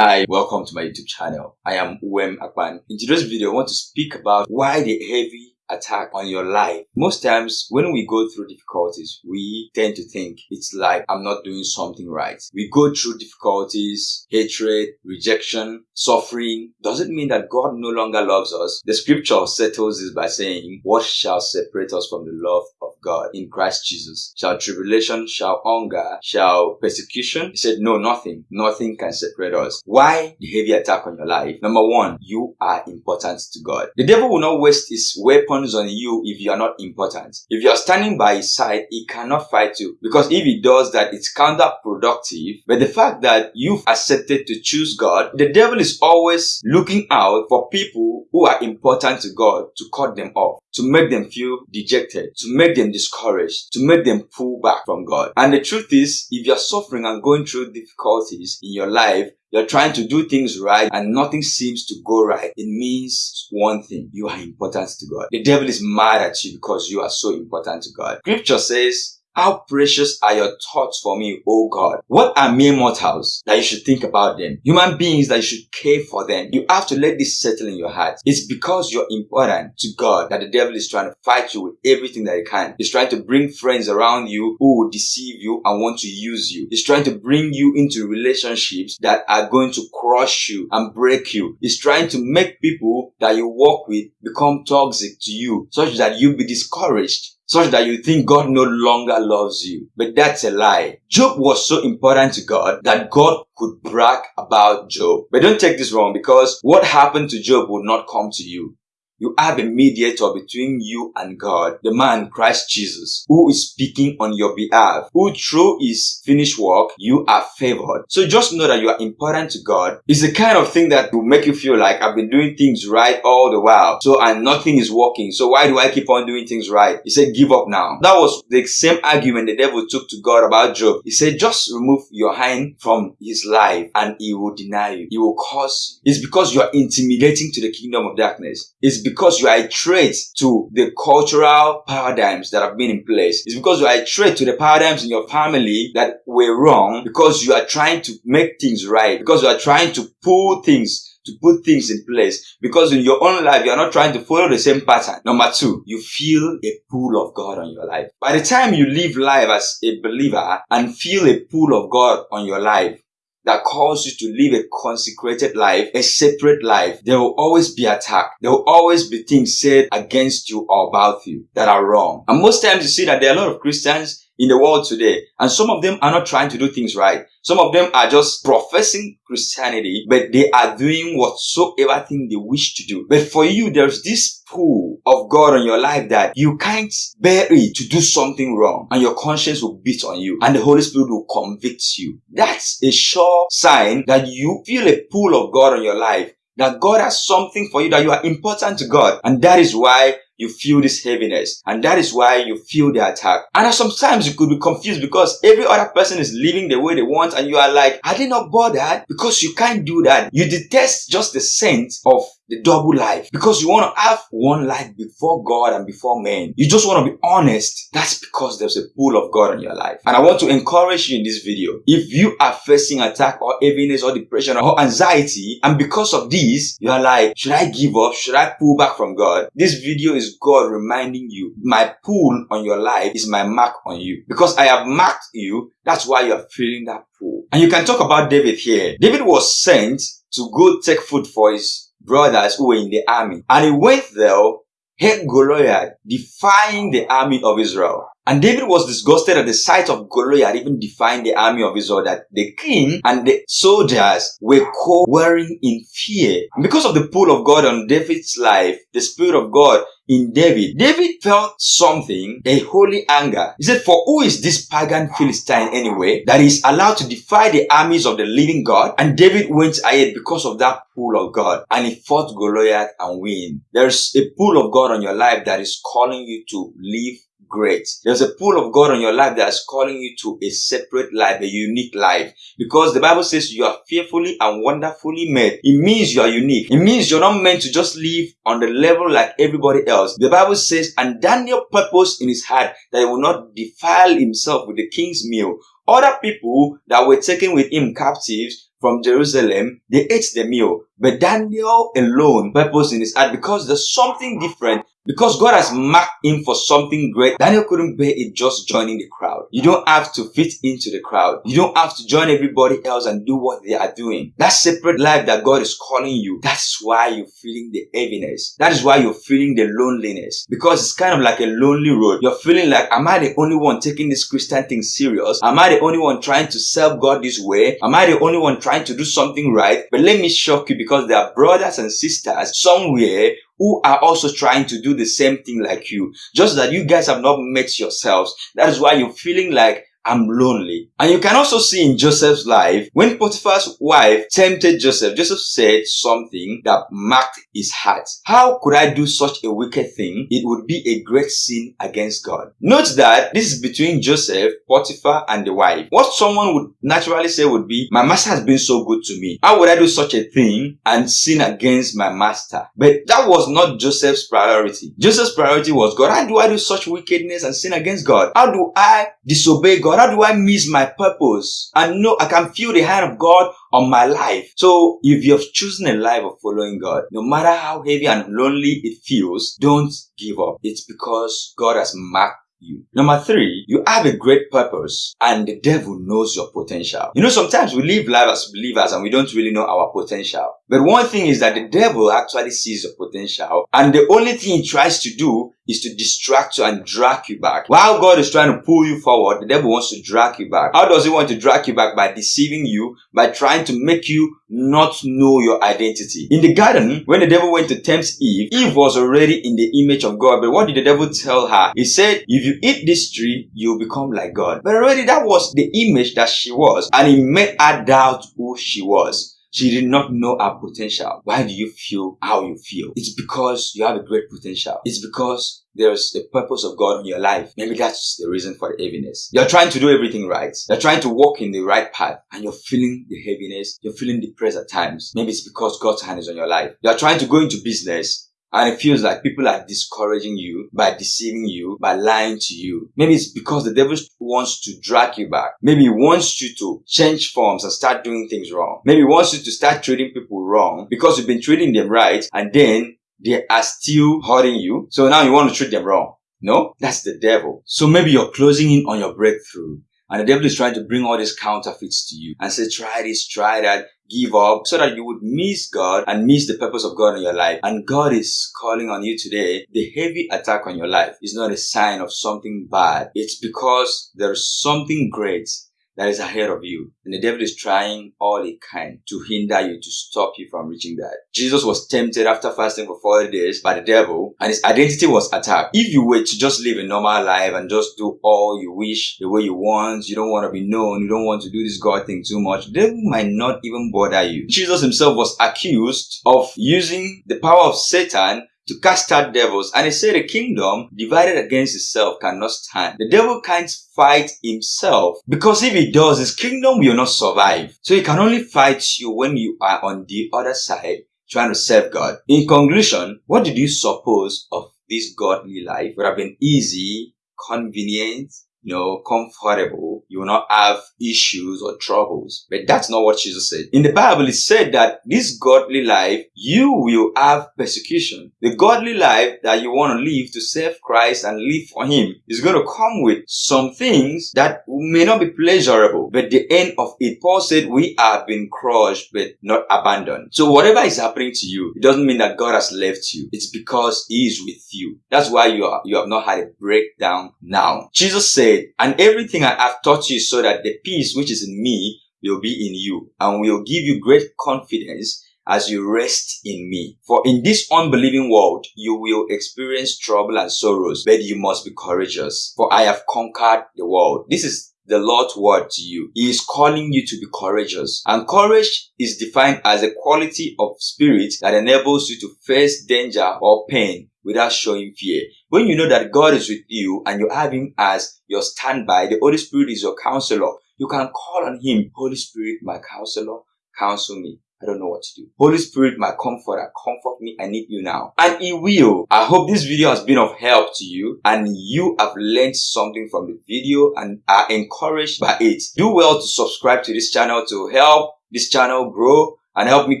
Hi, welcome to my YouTube channel. I am Uwem Akpan. In today's video, I want to speak about why the heavy attack on your life. Most times when we go through difficulties, we tend to think it's like I'm not doing something right. We go through difficulties, hatred, rejection, suffering. Doesn't mean that God no longer loves us. The scripture settles this by saying, what shall separate us from the love God in Christ Jesus? Shall tribulation, shall hunger, shall persecution? He said, no, nothing. Nothing can separate us. Why the heavy attack on your life? Number one, you are important to God. The devil will not waste his weapons on you if you are not important. If you are standing by his side, he cannot fight you. Because if he does that, it's counterproductive. But the fact that you've accepted to choose God, the devil is always looking out for people who are important to God to cut them off to make them feel dejected, to make them discouraged, to make them pull back from God. And the truth is, if you're suffering and going through difficulties in your life, you're trying to do things right and nothing seems to go right. It means one thing. You are important to God. The devil is mad at you because you are so important to God. Scripture says, how precious are your thoughts for me, O God? What are mere mortals that you should think about them? Human beings that you should care for them. You have to let this settle in your heart. It's because you're important to God that the devil is trying to fight you with everything that he can. He's trying to bring friends around you who will deceive you and want to use you. He's trying to bring you into relationships that are going to crush you and break you. He's trying to make people that you work with become toxic to you such that you'll be discouraged such that you think God no longer loves you. But that's a lie. Job was so important to God that God could brag about Job. But don't take this wrong because what happened to Job would not come to you. You have a mediator between you and God, the man Christ Jesus, who is speaking on your behalf, who through his finished work, you are favored. So just know that you are important to God. It's the kind of thing that will make you feel like I've been doing things right all the while. So and nothing is working. So why do I keep on doing things right? He said, give up now. That was the same argument the devil took to God about Job. He said, just remove your hand from his life and he will deny you. He will cause you. It's because you are intimidating to the kingdom of darkness. It's because you are a threat to the cultural paradigms that have been in place. It's because you are a threat to the paradigms in your family that were wrong because you are trying to make things right, because you are trying to pull things to put things in place because in your own life you are not trying to follow the same pattern. Number two, you feel a pull of God on your life. By the time you live life as a believer and feel a pull of God on your life, that calls you to live a consecrated life, a separate life, there will always be attack. There will always be things said against you or about you that are wrong. And most times you see that there are a lot of Christians in the world today. And some of them are not trying to do things right. Some of them are just professing Christianity, but they are doing whatsoever thing they wish to do. But for you, there's this pull of God on your life that you can't bear it to do something wrong and your conscience will beat on you and the Holy Spirit will convict you. That's a sure sign that you feel a pull of God on your life that God has something for you, that you are important to God. And that is why you feel this heaviness. And that is why you feel the attack. And sometimes you could be confused because every other person is living the way they want and you are like, are they not bothered? Because you can't do that. You detest just the scent of the double life because you want to have one life before God and before men. You just want to be honest. That's because there's a pull of God in your life. And I want to encourage you in this video. If you are facing attack or heaviness or depression or anxiety and because of this, you are like, should I give up? Should I pull back from God? This video is God reminding you, my pull on your life is my mark on you. Because I have marked you, that's why you're feeling that pull. And you can talk about David here. David was sent to go take food for his brothers who were in the army. And he went there, hit Goliath, defying the army of Israel. And David was disgusted at the sight of Goliath even defying the army of Israel that the king and the soldiers were cowering in fear. And because of the pull of God on David's life, the Spirit of God in David, David felt something, a holy anger. He said, for who is this pagan Philistine anyway that is allowed to defy the armies of the living God? And David went ahead because of that pull of God and he fought Goliath and win. There's a pull of God on your life that is calling you to live great. There's a pull of God on your life that's calling you to a separate life, a unique life. Because the Bible says you are fearfully and wonderfully made. It means you are unique. It means you're not meant to just live on the level like everybody else. The Bible says, and Daniel purposed in his heart that he will not defile himself with the king's meal Other people that were taken with him captives from Jerusalem, they ate the meal. But Daniel alone purposed in his heart because there's something different because God has marked him for something great, Daniel couldn't bear it just joining the crowd. You don't have to fit into the crowd. You don't have to join everybody else and do what they are doing. That separate life that God is calling you, that's why you're feeling the heaviness. That is why you're feeling the loneliness. Because it's kind of like a lonely road. You're feeling like, am I the only one taking this Christian thing serious? Am I the only one trying to serve God this way? Am I the only one trying to do something right? But let me shock you because there are brothers and sisters somewhere who are also trying to do the same thing like you. Just that you guys have not met yourselves. That is why you're feeling like I'm lonely. And you can also see in Joseph's life, when Potiphar's wife tempted Joseph, Joseph said something that marked his heart. How could I do such a wicked thing? It would be a great sin against God. Note that this is between Joseph, Potiphar, and the wife. What someone would naturally say would be, my master has been so good to me. How would I do such a thing and sin against my master? But that was not Joseph's priority. Joseph's priority was God. How do I do such wickedness and sin against God? How do I disobey God? How do I miss my purpose? And know I can feel the hand of God on my life. So if you've chosen a life of following God, no matter how heavy and lonely it feels, don't give up. It's because God has marked you. Number three, you have a great purpose and the devil knows your potential. You know, sometimes we live life as believers and we don't really know our potential. But one thing is that the devil actually sees your potential and the only thing he tries to do is to distract you and drag you back. While God is trying to pull you forward, the devil wants to drag you back. How does he want to drag you back? By deceiving you, by trying to make you not know your identity. In the garden, when the devil went to tempt Eve, Eve was already in the image of God. But what did the devil tell her? He said, if you eat this tree, you'll become like God. But already that was the image that she was. And he made her doubt who she was. She did not know her potential. Why do you feel how you feel? It's because you have a great potential. It's because there's a purpose of God in your life. Maybe that's the reason for the heaviness. You're trying to do everything right. You're trying to walk in the right path and you're feeling the heaviness. You're feeling depressed at times. Maybe it's because God's hand is on your life. You're trying to go into business and it feels like people are discouraging you by deceiving you, by lying to you. Maybe it's because the devil wants to drag you back. Maybe he wants you to change forms and start doing things wrong. Maybe he wants you to start treating people wrong because you've been treating them right and then they are still hurting you. So now you want to treat them wrong. No, that's the devil. So maybe you're closing in on your breakthrough and the devil is trying to bring all these counterfeits to you and say, try this, try that, give up so that you would miss God and miss the purpose of God in your life. And God is calling on you today. The heavy attack on your life is not a sign of something bad. It's because there's something great that is ahead of you. And the devil is trying all he can to hinder you, to stop you from reaching that. Jesus was tempted after fasting for 40 days by the devil and his identity was attacked. If you were to just live a normal life and just do all you wish the way you want, you don't want to be known, you don't want to do this God thing too much, the devil might not even bother you. Jesus himself was accused of using the power of Satan to cast out devils. And he said a kingdom divided against itself cannot stand. The devil can't fight himself because if he does, his kingdom will not survive. So he can only fight you when you are on the other side trying to serve God. In conclusion, what did you suppose of this godly life? Would have been easy, convenient, know, comfortable, you will not have issues or troubles. But that's not what Jesus said. In the Bible, it said that this godly life, you will have persecution. The godly life that you want to live to serve Christ and live for Him is going to come with some things that may not be pleasurable. But the end of it, Paul said, we have been crushed but not abandoned. So whatever is happening to you, it doesn't mean that God has left you. It's because He is with you. That's why you, are, you have not had a breakdown now. Jesus said, And everything I have taught you so that the peace which is in me will be in you and will give you great confidence as you rest in me. For in this unbelieving world, you will experience trouble and sorrows, but you must be courageous. For I have conquered the world. This is the Lord's word to you. He is calling you to be courageous. And courage is defined as a quality of spirit that enables you to face danger or pain without showing fear. When you know that God is with you and you have Him as your standby, the Holy Spirit is your counselor. You can call on Him, Holy Spirit, my counselor, counsel me. I don't know what to do. Holy Spirit, my comforter, comfort me. I need you now. And He will. I hope this video has been of help to you and you have learned something from the video and are encouraged by it. Do well to subscribe to this channel to help this channel grow and help me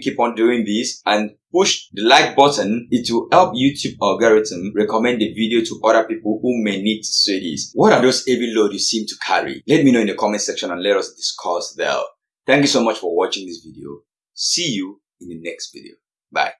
keep on doing this and push the like button. It will help YouTube algorithm recommend the video to other people who may need to see this. What are those heavy load you seem to carry? Let me know in the comment section and let us discuss there. Thank you so much for watching this video. See you in the next video. Bye.